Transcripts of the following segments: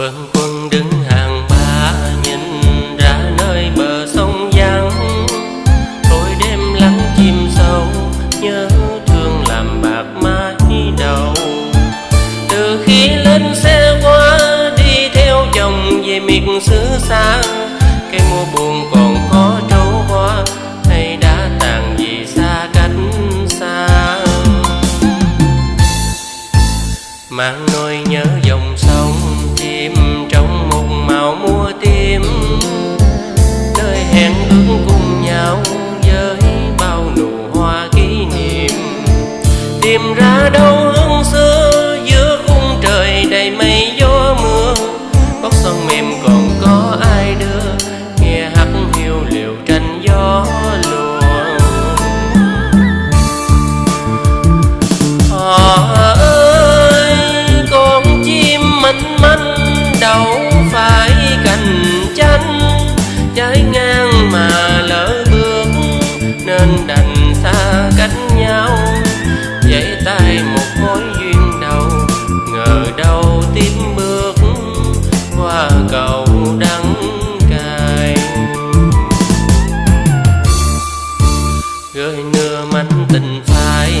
bâng quân đứng hàng ba nhìn ra nơi bờ sông vắng tối đêm lắng chim sâu, nhớ thương làm bạc mái đầu. Từ khi lên xe qua, đi theo chồng về miệt xứ xa, cây mùa buồn còn khó trổ hoa, hay đã tàn vì xa cách xa. Mang nỗi nhớ dòng sông đầu đâu tiếp bước qua cầu đắng cay. Gửi nửa mảnh tình phai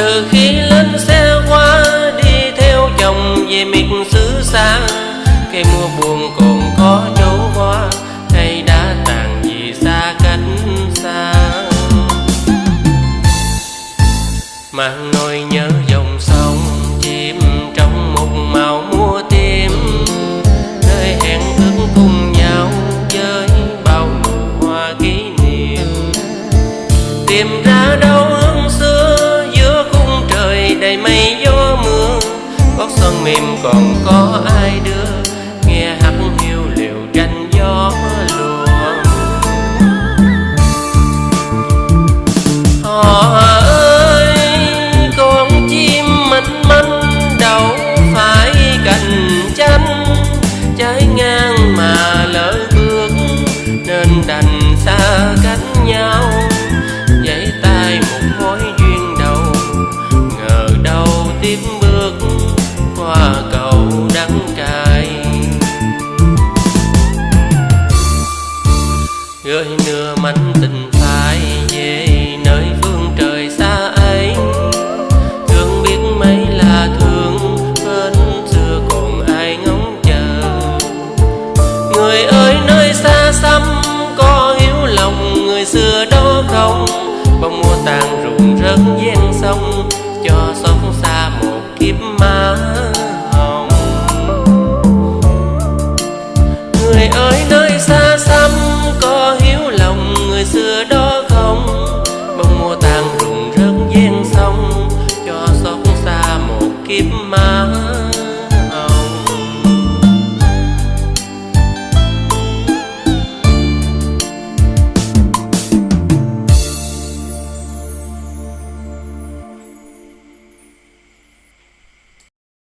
từ khi lên xe qua đi theo chồng về miệt xứ xa, cây mùa buồn còn có dấu hoa hay đã tàn vì xa cách xa. Mang nỗi nhớ dòng sông chìm trong một màu mua tim, nơi hẹn ước cùng nhau với bao nụ hoa kỷ niệm. Tìm ra đâu gót son mềm còn có ai đưa